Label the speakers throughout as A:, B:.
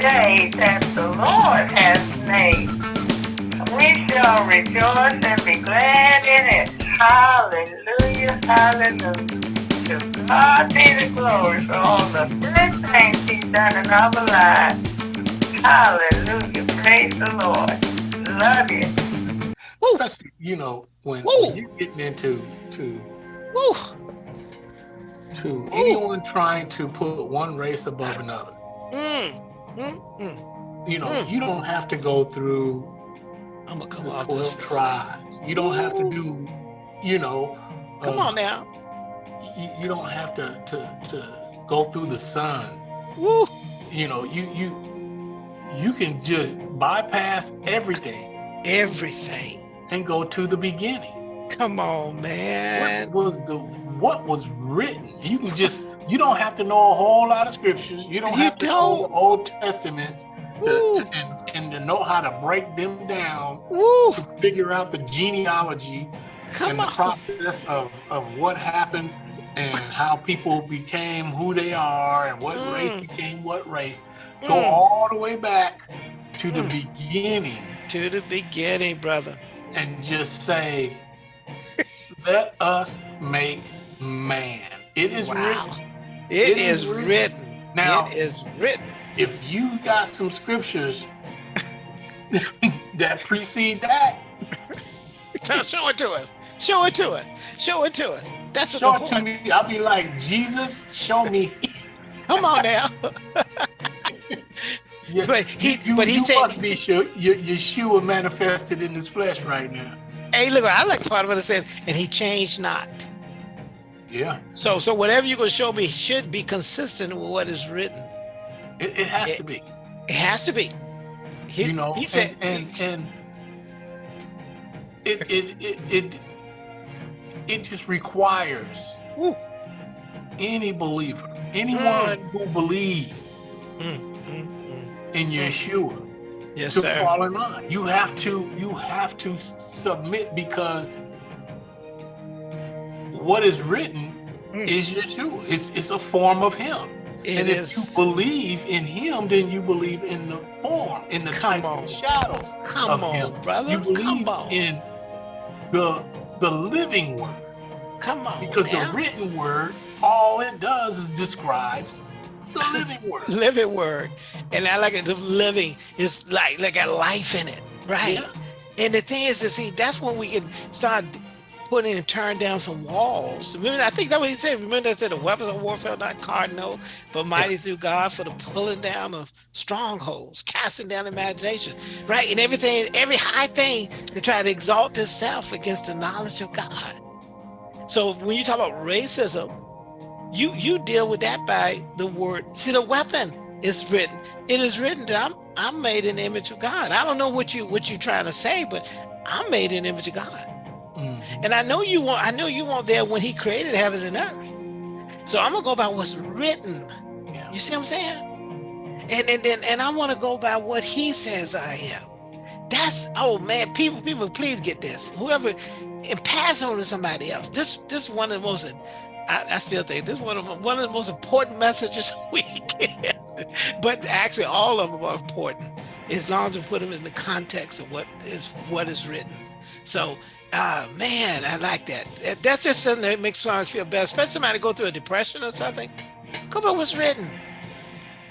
A: day that the Lord has made. We shall rejoice and be glad in it. Hallelujah, hallelujah. To God be the glory for all the good things he's done in our lives. Hallelujah, praise the Lord. Love you.
B: Woo. Especially, you know, when, when you're getting into to
C: Woo.
B: to
C: Ooh.
B: anyone trying to put one race above another.
C: Mm. Mm. Mm.
B: You know,
C: Mm.
B: you don't have to go through
C: I'm gonna come
B: the
C: off this
B: 12
C: for a second.
B: tribes. You don't have to do, you know,
C: Come
B: uh,
C: on now.
B: You, you don't have to, to to go through the sons.
C: Woo.
B: You know, you you you can just bypass everything
C: Everything.
B: and go to the beginning.
C: Come on, man.
B: what was the what was written? You can just you don't have to know a whole lot of scriptures. You don't
C: You
B: have to know
C: don't.
B: the Old Testament to, and, and to know how to break them down
C: Woo.
B: to figure out the genealogy
C: Come
B: and the process of, of what happened and how people became who they are and what race
C: Mm.
B: became what race. Go
C: Mm.
B: all the way back to the
C: Mm.
B: beginning
C: To the beginning, brother.
B: and just say, let us make man. It is
C: Wow.
B: written.
C: It
B: It
C: is
B: is written.
C: written.
B: Now-
C: it is written.
B: If you got some scriptures that precede that,
C: Tell- Show it to us. Show it to us. Show it to us. That's
B: show it to me. I'll be like, Jesus, show me.
C: Come on now.
B: Yeah,
C: But he-
B: you,
C: but he
B: you
C: said-
B: must be sure your Yeshua manifested in his flesh right now.
C: Hey, look, I like part of what it says, and he changed not.
B: Yeah,
C: So, so whatever you're gonna show me should be consistent with what is written.
B: it, it has
C: It-
B: to be.
C: It has to be. He,
B: you know,
C: he said,
B: and and, and it, it it it it just requires
C: Woo.
B: any believer, anyone who believes
C: Mm, mm, mm.
B: in Yeshua
C: yes,
B: to
C: sir.
B: fall in line. You have to you have to submit because what is written
C: Mm.
B: is Yeshua. It's it's a form of Him.
C: It
B: and
C: is.
B: if you believe in Him, then you believe in the form, in the
C: Come
B: types
C: on.
B: and shadows
C: Come
B: of
C: on,
B: Him.
C: brother.
B: You believe
C: Come on.
B: in the the living word
C: Come on.
B: because
C: now.
B: the written word, all it does is describes the living word.
C: living word. And I like it. The living is like like got life in it, right?
B: Yeah.
C: And the thing is to see that's when we can start putting and turn down some walls. Remember, I think that what he said. Remember that said the weapons of warfare not cardinal, but mighty through God for the pulling down of strongholds, casting down imagination, right? And everything, every high thing to try to exalt itself against the knowledge of God. So when you talk about racism, you you deal with that by the word. See, the weapon is written. It is written that I'm I'm made in the image of God. I don't know what you what you're trying to say, but I'm made in the image of God.
B: Mhm.
C: And I know you want I know you want there when he created heaven and earth. So I'm gonna go by what's written.
B: Yeah.
C: You see what I'm saying? And and then and I want to go by what he says I am. That's oh man, people, people, please get this. Whoever and pass on to somebody else. This this one of the most I, I still think this is one of the, one of the most important messages we get. But actually all of them are important as long as we put them in the context of what is what is written. So uh man, I like that. That- That's just something that makes somebody feel better, especially somebody go through a depression or something. Go by what's written.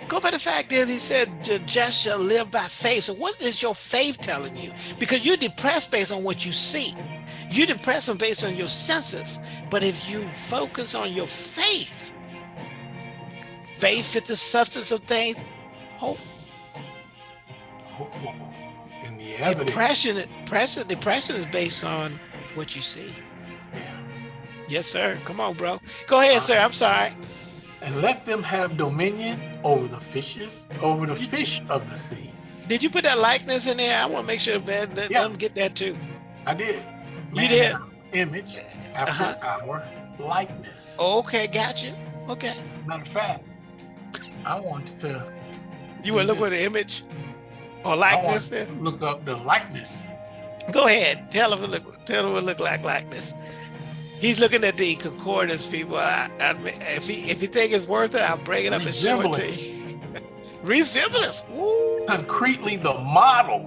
C: Go by the fact that he said, "The just shall live by faith." So, what is your faith telling you? Because you're depressed based on what you see. You're depressed based on your senses. But if you focus on your faith, faith is the substance of things. Hope.
B: Hopeful. And the evidence.
C: Depression, depression, depression is based on what you see.
B: Yeah.
C: Yes, sir. Come on, bro. Go ahead, uh, sir. I'm sorry.
B: And let them have dominion over the fishes, over the fish of the sea.
C: Did you put that likeness in there? I want to make sure man, let
B: Yeah.
C: them get that too.
B: I did.
C: You did?
B: Image after
C: Uh-huh.
B: our likeness.
C: Okay, got you. Okay.
B: Matter of fact, I want to
C: You want to look for the image or
B: I
C: likeness?
B: want to look up the likeness.
C: Go ahead. Tell him. It look, tell him it look like likeness. He's looking at the concordance, people. I, I, if he if you think it's worth it, I'll bring it up and show it to you. Resemblance. Woo.
B: Concretely the model,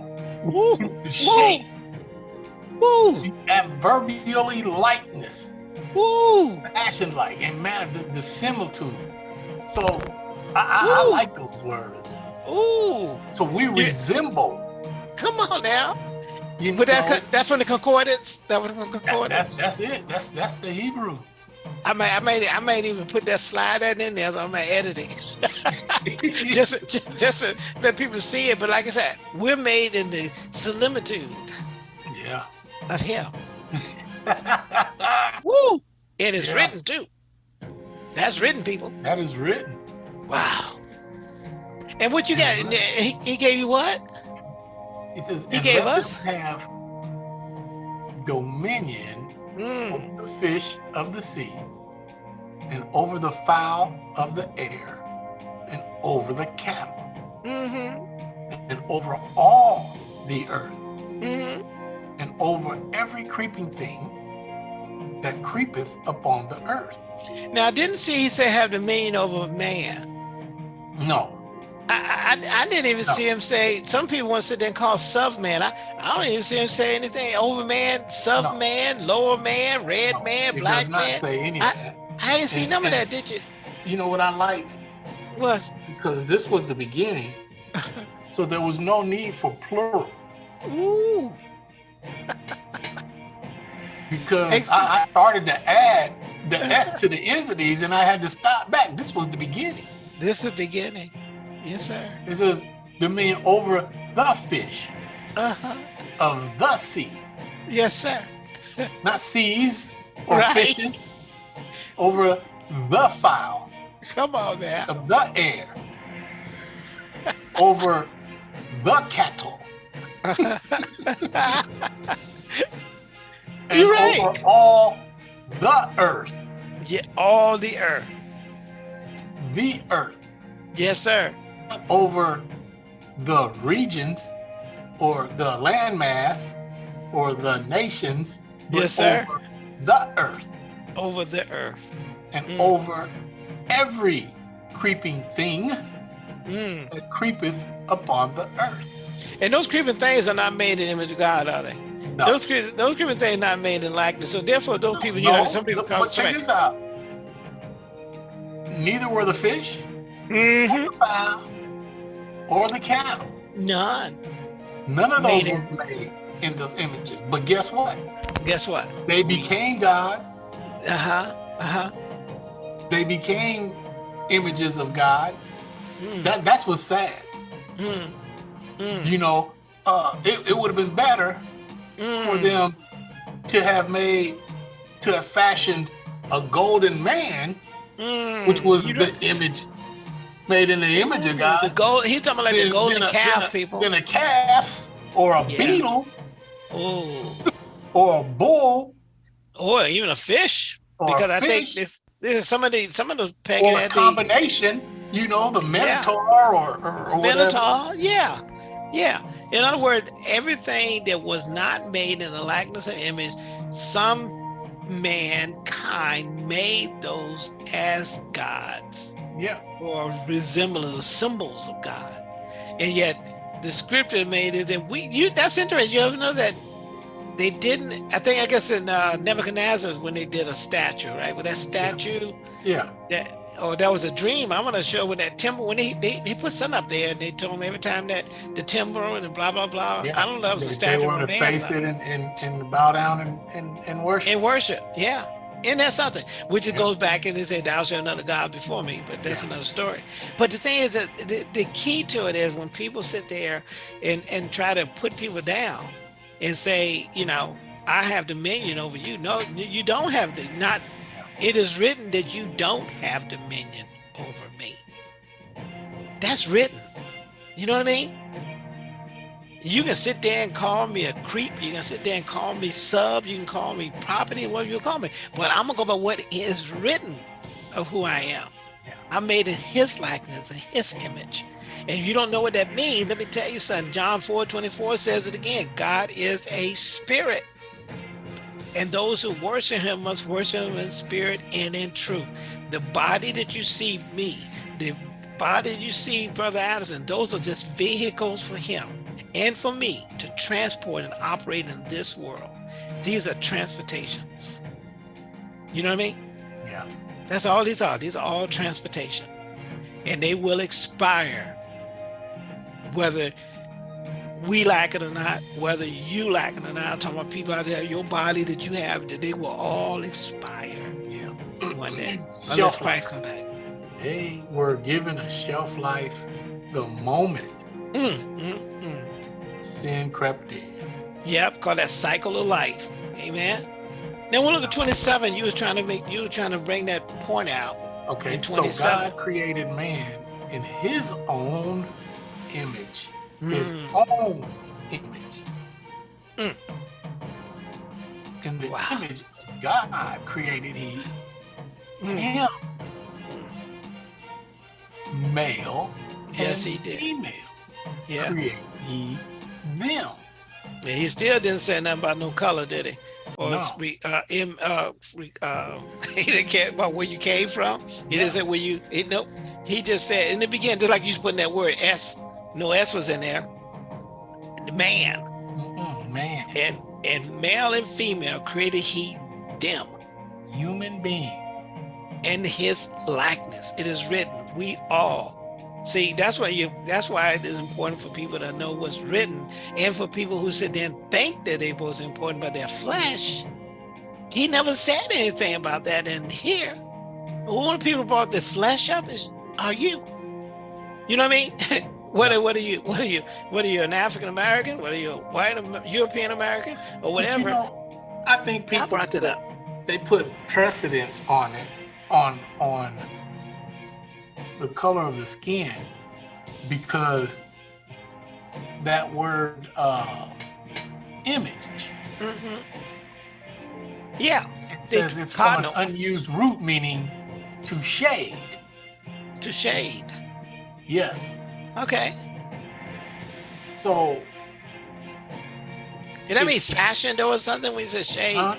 C: Woo.
B: the shape,
C: Woo.
B: the adverbially likeness,
C: Woo.
B: fashion like, and man, the, the similitude. So I, I, I like those words.
C: Ooh.
B: So we resemble.
C: Come on now.
B: You
C: But that
B: know,
C: that's from the concordance. That was from the
B: that-
C: concordance.
B: that's that's it. That's that's the Hebrew.
C: I might, I might, I might even put that slide that in there on my editing, just, just, just to let people see it. But like I said, we're made in the similitude
B: yeah.
C: of Him. Woo! It is
B: Yeah.
C: written too. That's written, people.
B: that is written.
C: Wow. And what you got? He, he gave you what?
B: It says,
C: He gave us-
B: have dominion
C: Mm.
B: over the fish of the sea, and over the fowl of the air, and over the cattle,
C: Mm-hmm.
B: and over all the earth,
C: Mm-hmm.
B: and over every creeping thing that creepeth upon the earth.
C: Now I didn't see he said have dominion over man.
B: No,
C: I, I, I didn't even
B: No.
C: see him say. Some people want to sit there and call sub man. I, I don't even see him say anything over man, sub
B: No.
C: man, lower man, red
B: no,
C: man, black
B: does not
C: man.
B: say any
C: I-
B: of that.
C: I ain't see
B: And-
C: none of that, did you?
B: You know what I like?
C: Was
B: Because this was the beginning, so there was no need for plural.
C: ooh,
B: because I, I started to add the S to the ends of these and I had to stop back. This was the beginning.
C: this is the beginning. Yes, sir.
B: It says dominion over the fish
C: Uh huh.
B: of the sea,
C: Yes, sir.
B: not seas or
C: Right.
B: fishes, over the fowl
C: Come on now.
B: of the air, over the cattle,
C: You're right.
B: over all the earth,
C: yeah, all the earth.
B: the earth.
C: Yes, sir.
B: Over the regions or the landmass or the nations, but
C: Yes, sir.
B: over the earth
C: Over the earth.
B: and
C: Mm.
B: over every creeping thing
C: Mm.
B: that creepeth upon the earth.
C: And those creeping things are not made in the image of God, are they?
B: No,
C: Those creeping, those creeping things not made in likeness. So therefore, those people, you
B: no,
C: know, some people
B: but check this out. Neither were the fish,
C: hmm
B: the fowl, or the cattle.
C: None.
B: None of those were made in those images. But guess what?
C: Guess what?
B: They became gods
C: Uh huh. Uh huh.
B: they became images of God.
C: Mm.
B: That that's what's sad.
C: Mm. Mm.
B: You know, uh, it, it would have been better for
C: Mm.
B: them to have made, to have fashioned a golden man, which was the image made in the image of God.
C: The gold. He's talking about like the golden
B: then a-
C: calf,
B: then a-
C: people.
B: Then a calf, or a
C: Yeah.
B: beetle,
C: Oh,
B: or a bull,
C: or even a fish, because
B: a
C: I think
B: fish,
C: this, this is some of the some of those pagan
B: or a
C: had the
B: combination. You know, the
C: Yeah.
B: minotaur, or, or, or whatever.
C: Yeah, yeah. In other words, everything that was not made in the likeness and image, some mankind made those as gods
B: Yeah.
C: or resembling the symbols of God. And yet the scripture made it that we you that's interesting. You ever know that they didn't I think I guess in uh Nebuchadnezzar's when they did a statue, right? With that statue
B: Yeah.
C: that oh that was a dream. I'm gonna show with that timber when they, they they put something up there and they told me every time that the timber and blah blah blah.
B: Yeah.
C: I don't know if it was a statue
B: They
C: a
B: to face it and, and, and bow down and, and, and worship.
C: in worship. Yeah. And that's something, which it
B: Yeah.
C: goes back and they say, Thou shalt another God before me, but that's
B: Yeah.
C: another story. But the thing is that the, the key to it is when people sit there and, and try to put people down and say, you know, I have dominion over you. No, you don't have the not it is written that you don't have dominion over me. That's written. You know what I mean? You can sit there and call me a creep. You can sit there and call me sub. You can call me property, whatever you call me. But I'm gonna go by what is written of who I am. I'm made in His likeness, in His image. And if you don't know what that means, let me tell you something. John 4 24 says it again God is a spirit. And those who worship him must worship him in spirit and in truth. The body that you see me, the body you see, Brother Addison, those are just vehicles for him and for me to transport and operate in this world. These are transportations. You know what I mean?
B: Yeah.
C: That's all these are. These are all transportation. And they will expire whether we like it or not, whether you like it or not. I'm talking about people out there, your body that you have, that they will all expire
B: Yeah.
C: one day. Unless Christ come back.
B: They were given a shelf life the moment
C: Mm, mm, mm.
B: sin crept in.
C: Yep, call that cycle of life. Amen. Then we'll look at 27. You was trying to make you were trying to bring that point out.
B: Okay,
C: In
B: so God created man in his own image. His own image.
C: Mm.
B: In the
C: Wow.
B: image of God created he
C: mm.
B: him. Male
C: Yes, he did.
B: female
C: Yeah.
B: created he them.
C: He still didn't say nothing about no color, did he? Or
B: No.
C: re, uh, uh, uh, he didn't care about where you came from. He didn't say where you. He, nope. He just said in the beginning, just like you was putting that word S. No S was in there. Man
B: Mm-mm, man,
C: and and male and female created he them
B: human being.
C: in his likeness. It is written, we all. See, that's why you that's why it is important for people to know what's written and for people who sit there and think that they was important by their flesh. He never said anything about that in here. One of the people brought the flesh up is are you. You know what I mean? what are what are you what are you what are you an African American? What are you a white European American or
B: But you
C: whatever?
B: know, I think people I
C: brought it up.
B: they put precedence on it on on the color of the skin because that word uh image
C: Mm -hmm. Yeah,
B: it says it's from an unused root meaning to shade
C: to shade.
B: yes
C: Okay.
B: so
C: Did that mean
B: It's-
C: fashion though or something when you say shade?
B: uh,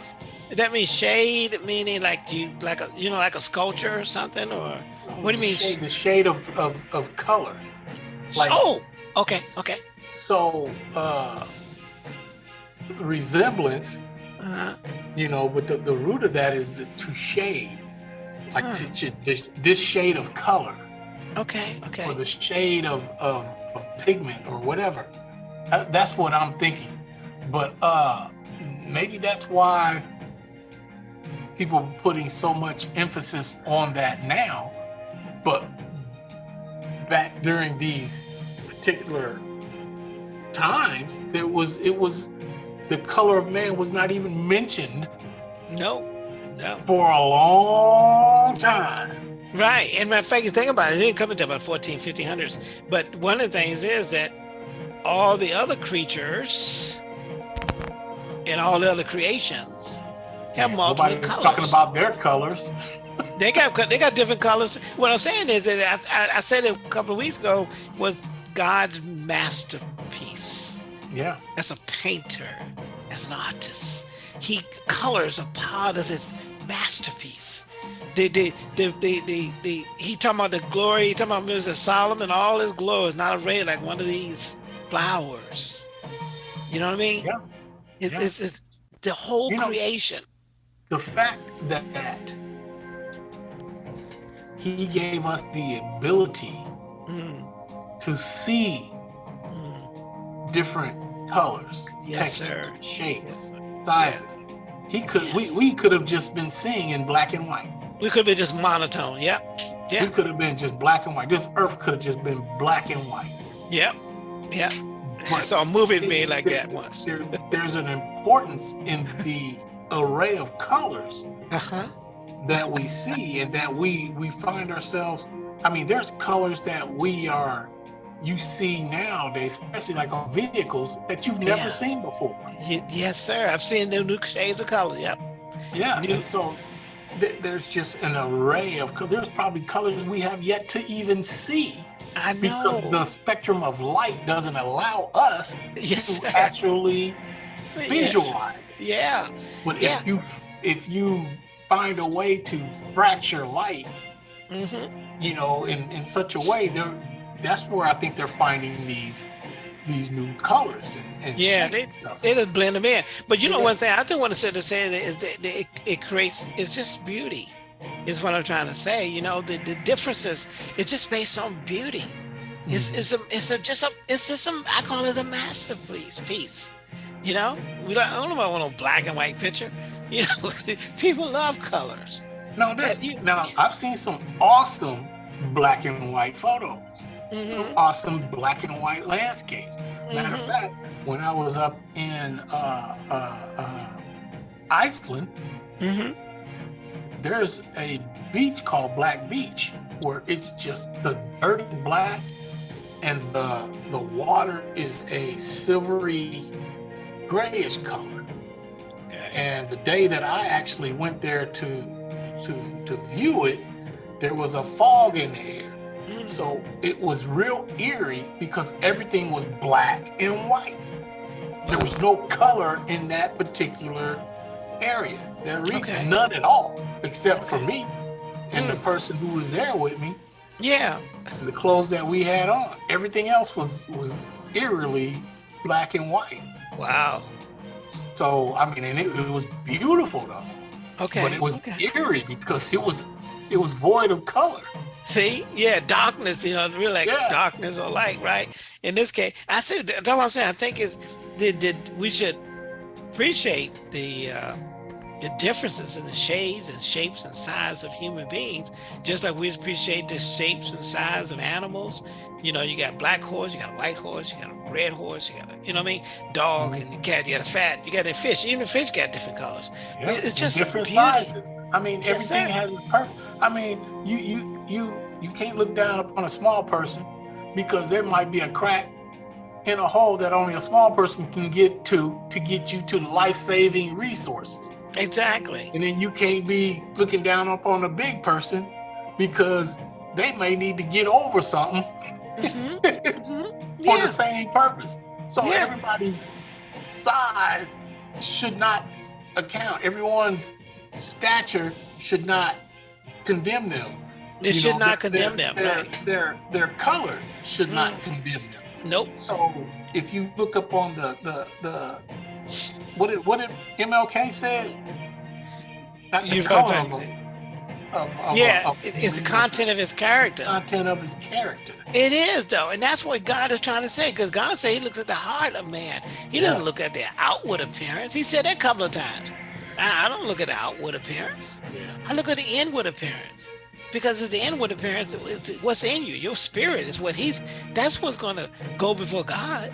C: Did that mean shade meaning like you like a you know like a sculpture or something or What do you mean?
B: shade, the shade of, of of color Like-
C: oh okay okay
B: so uh resemblance
C: uh,
B: you know but the, the root of that is the, to shade like
C: Huh.
B: to, to- this, this shade of color
C: okay okay.
B: Or the shade of, of, of pigment or whatever. That- that's what i'm thinking. But uh maybe that's why people are putting so much emphasis on that now. But back during these particular times there was it was the color of man was not even mentioned
C: no no.
B: for a long time
C: right and of fact you think about it it didn't come until about 14 1500s but one of the things is that all the other creatures and all the other creations have multiple colors
B: talking about their colors
C: They got they got different colors. What I'm saying is that I, I, I said it a couple of weeks ago was God's masterpiece.
B: yeah
C: As a painter, as an artist, he colors a part of his masterpiece. The the the the the, the he talking about the glory. He talking about Mr. Solomon, all his glory is not arrayed like one of these flowers. You know what I mean?
B: Yeah.
C: It's,
B: Yeah.
C: it's, it's the whole
B: You know-
C: creation.
B: the fact that that he gave us the ability
C: Mm,
B: to see
C: mm.
B: different colors,
C: Yes,
B: textures,
C: sir.
B: shapes,
C: Yes, sir.
B: sizes. He could
C: Yes.
B: we, we could have just been seeing in black and white.
C: We could be just monotone. Yep. Yeah.
B: We could have been just black and white. This earth could have just been black and white.
C: Yep. Yep. I
B: But
C: saw a movie made like
B: there-
C: that once.
B: there- there's an importance in the array of colors
C: Uh-huh.
B: that we see and that we we find ourselves i mean there's colors that we are you see nowadays especially like on vehicles that you've never
C: Yeah.
B: seen before
C: Ye- Yes, sir. I've seen the new shades of color. Yep.
B: yeah
C: New-
B: and so there's just an array of co- there's probably colors we have yet to even see
C: I know.
B: because the spectrum of light doesn't allow us
C: yes,
B: to actually
C: See, yeah.
B: visualize it
C: Yeah.
B: but
C: Yeah.
B: if you if you find a way to fracture light
C: Mm-hmm.
B: you know, in, in such a way, they're that's where I think they're finding these these new colors and, and
C: Yeah,
B: shapes and.
C: They just blend them in. But you know, one thing I do want to say to say that is that it, it creates. It's just beauty, is what I'm trying to say. You know, the the differences. It's just based on beauty. It's
B: Mhm.
C: it's a it's a just a it's just some I call it a masterpiece piece. You know, we don't, I don't know about no black and white picture. You know, people love colors.
B: no, there-
C: that you-
B: now I've seen some awesome black and white photos,
C: Mhm,
B: some awesome black and white landscape. Matter of
C: mhm.
B: fact, when I was up in uh, uh, uh, Iceland,
C: Mhm.
B: there's a beach called Black Beach where it's just the dirty black and the the water is a silvery grayish color. And the day that I actually went there to to to view it, there was a fog in the air.
C: Mm.
B: So it was real eerie because everything was black and white. There was no color in that particular area. There was
C: Okay.
B: none at all, except for me and the
C: Mm.
B: person who was there with me,
C: Yeah.
B: and the clothes that we had on. Everything else was was eerily black and white.
C: Wow.
B: So I mean, and it, it was beautiful though,
C: Okay.
B: but it was
C: okay.
B: eerie because it was it was void of color.
C: See, yeah, darkness, you know, really like
B: Yeah.
C: darkness or light, right? In this case, I said that's what I'm saying. I think is that that we should appreciate the uh, the differences in the shades and shapes and size of human beings, just like we appreciate the shapes and size of animals. You know, you got black horse, you got a white horse, you got a red horse, you got a, you know what I mean, dog,
B: Mhm.
C: and you cat, you got a fat, you got a fish. Even the fish got different colors.
B: Yeah,
C: It's just
B: different
C: beauty.
B: sizes. I mean,
C: Yes,
B: everything
C: sir.
B: has its purpose. I mean, you you you you can't look down upon a small person because there might be a crack in a hole that only a small person can get to to get you to life-saving resources.
C: Exactly.
B: And then you can't be looking down upon a big person because they may need to get over something
C: Mhm,
B: for
C: mhm. Yeah.
B: the same purpose. So
C: Yeah.
B: everybody's size should not account. Everyone's stature should not condemn them.
C: It
B: You
C: should
B: know,
C: not
B: their-
C: condemn them,
B: Their,
C: right?
B: their their color should not
C: Mm.
B: condemn them.
C: Nope.
B: So if you look up on the the the what did what did MLK said? Not the
C: You've
B: color
C: got
B: of,
C: to-
B: of, of,
C: Yeah,
B: of-
C: it- it's the content of his character.
B: content of his character.
C: It is though, and that's what God is trying to say. Because God said He looks at the heart of man. He doesn't
B: Yeah.
C: look at their outward appearance. He said that a couple of times. I, don't look at the outward appearance.
B: Yeah.
C: I look at the inward appearance. Because it's the inward appearance. It's what's in you. Your spirit is what He's. That's what's going to go before God.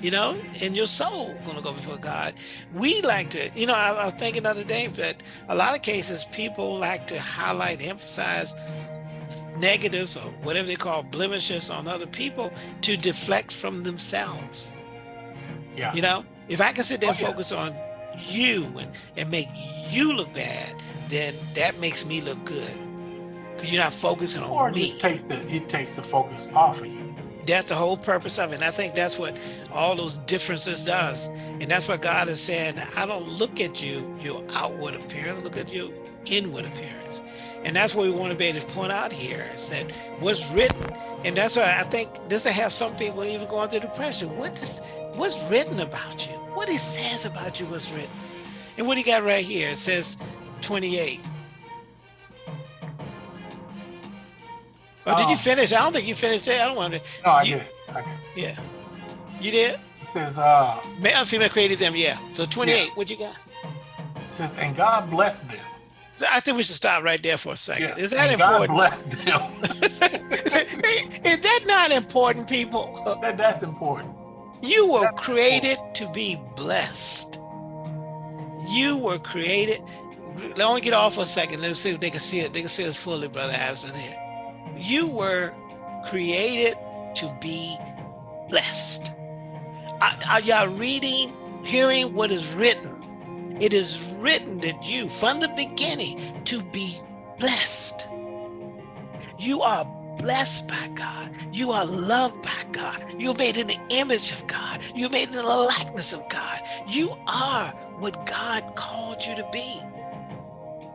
C: You know, and your soul going to go before God. We like to, you know, I, I was thinking the other day that a lot of cases people like to highlight, emphasize negatives or whatever they call blemishes on other people to deflect from themselves.
B: Yeah.
C: You know, if I can sit there oh, and
B: Oh, yeah.
C: focus on you and, and make you look bad, then that makes me look good. Because you're not focusing on
B: Or it
C: me.
B: just takes the it takes the focus off of you.
C: That's the whole purpose of it. And I think that's what all those differences does. And that's what God is saying. I don't look at you, your outward appearance, look at your inward appearance. And that's what we want to be able to point out here is that what's written. And that's why I think this will have some people even going through depression. What does what's written about you? What it says about you was written. And what he got right here, it says 28. Oh, did you
B: Um,
C: finish? I don't think you finished it. I don't want to.
B: No, I
C: You-
B: it. I.
C: Yeah. You did?
B: It says, uh,
C: Male and female created them, yeah. So 28, what you got?
B: it says, and God blessed them.
C: So I think we should stop right there for a second.
B: Yeah,
C: Is that
B: and God
C: important?
B: blessed them.
C: Is that not important, people?
B: that, that's important.
C: You were created to be blessed. You were created. Let me get off for a second. Let's see if they can see it. They can see it fully, Brother Harrison here. You were created to be blessed. Are, y'all reading, hearing what is written? It is written that you, from the beginning, to be blessed. You are blessed by God. You are loved by God. You're made in the image of God. You're made in the likeness of God. You are what God called you to be.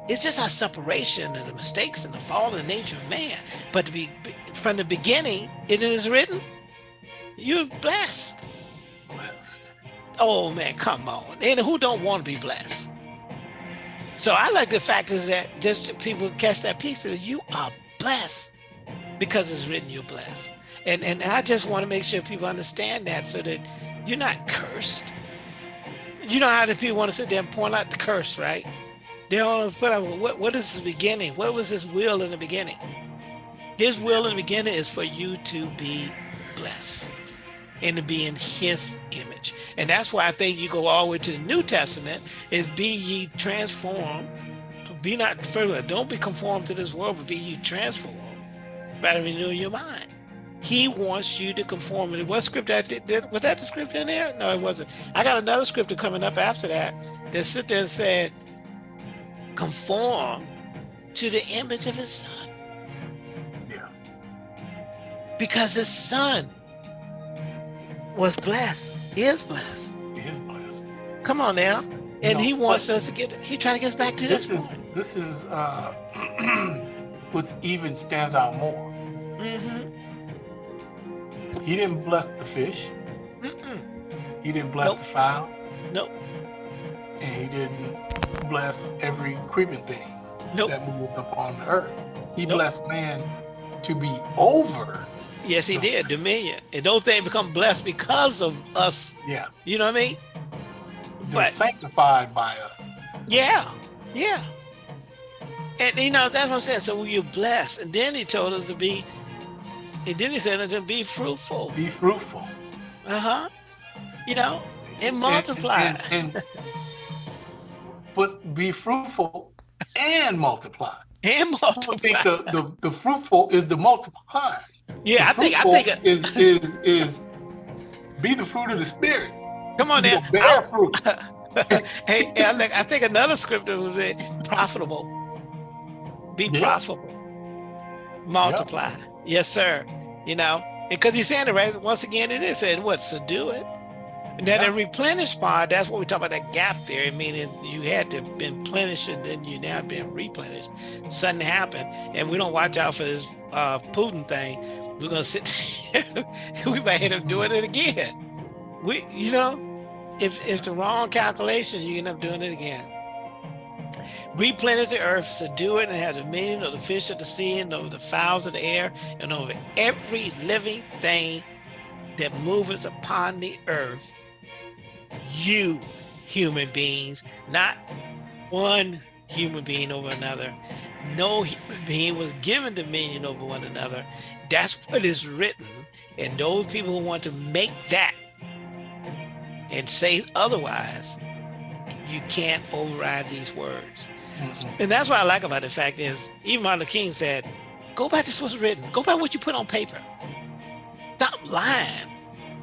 C: It's just our separation and the mistakes and the fall fallen nature of man. But to be from the beginning, it is written, you're blessed.
B: Blessed.
C: Oh man, come on. And who don't want to be blessed? So I like the fact is that just people catch that piece that you are blessed because it's written you're blessed. And and I just want to make sure people understand that so that you're not cursed. You know how the people want to sit there and point out the curse, right? They don't put out what what is the beginning? What was his will in the beginning? His will in the beginning is for you to be blessed and to be in his image. And that's why I think you go all the way to the New Testament is be ye transformed. Be not further, don't be conformed to this world, but be ye transformed by the renewing your mind. He wants you to conform. And what scripture did, did, was that the scripture in there? No, it wasn't. I got another scripture coming up after that that sit there and said, conform to the image of his son.
B: Yeah.
C: Because his son was blessed, is blessed.
B: He is blessed.
C: Come on now. And
B: No,
C: he wants us to get, he trying to get us back to this,
B: This is this is uh, what even stands out more.
C: Mm-hmm.
B: He didn't bless the fish.
C: Mm-mm.
B: He didn't bless
C: Nope.
B: the fowl,
C: Nope.
B: and he didn't bless every creeping thing
C: Nope.
B: that moves upon the earth. He
C: Nope.
B: blessed man to be over.
C: Yes, he did. Dominion. And those things become blessed because of us.
B: Yeah,
C: You know what I mean?
B: they're
C: But-
B: sanctified by us.
C: Yeah. Yeah. And you know, that's what I'm saying. So you're blessed. And then he told us to be, and he said to be fruitful.
B: Be fruitful
C: Uh-huh. You know, and
B: And-
C: multiply.
B: and- and- but be fruitful and multiply.
C: And,
B: I don't think
C: multiply.
B: the, the, the fruitful is the multiply.
C: yeah, I think I think
B: is is is be the fruit of the spirit.
C: come on now.
B: bear fruit.
C: hey, I think, another scripture was it profitable. Be
B: Yeah.
C: profitable. Multiply. Yes, sir. You know, because he's saying it right. Once again, it is said what? Subdue it. And then
B: Yeah.
C: the replenish part, that's what we talk about that gap theory, meaning you had to been replenished and then you now been replenished. Something happened. And we don't watch out for this uh Putin thing. We're gonna sit we might end up doing it again. We you know, if if the wrong calculation, you end up doing it again. Replenish the earth, subdue it, and have dominion of the fish of the sea, and over the fowls of the air, and over every living thing that moveth upon the earth. You human beings, not one human being over another. No human being was given dominion over one another. That's what is written. And those people who want to make that and say otherwise, you can't override these words.
B: Mhm.
C: And that's what I like about the fact is, even Martin Luther King said, go back to what's written. Go back what you put on paper. Stop lying.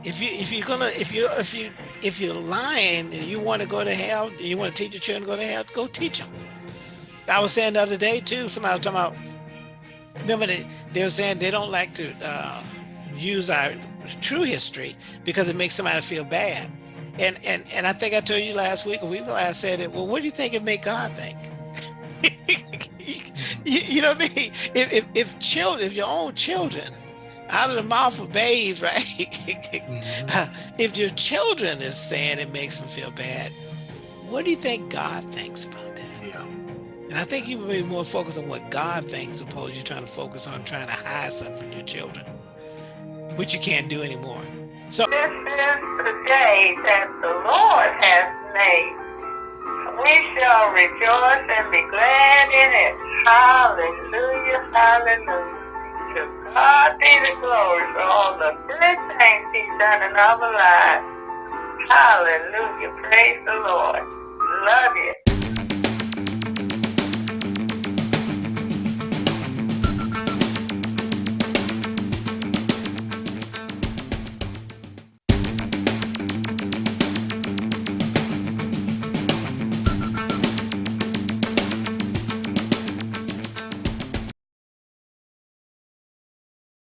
C: If you if you're gonna if you if you if you're lying and you want to go to hell and you want to teach your children to go to hell, go teach them. I was saying the other day too. Somebody was talking about. Remember they they were saying they don't like to uh, use our true history because it makes somebody feel bad. And and and I think I told you last week or week last said it. Well, what do you think it make God think? you, you know what I mean? If, if if children, if your own children, out of the mouth of babes, right?
B: Mhm.
C: if your children is saying it makes them feel bad, what do you think God thinks about that?
B: Yeah.
C: And I think you would be more focused on what God thinks, opposed to you trying to focus on trying to hide something from your children, which you can't do anymore. So
A: This is the day that the Lord has made. We shall rejoice and be glad in it. Hallelujah, hallelujah. To God be the glory for all the good things he's done in our lives. Hallelujah, praise the Lord.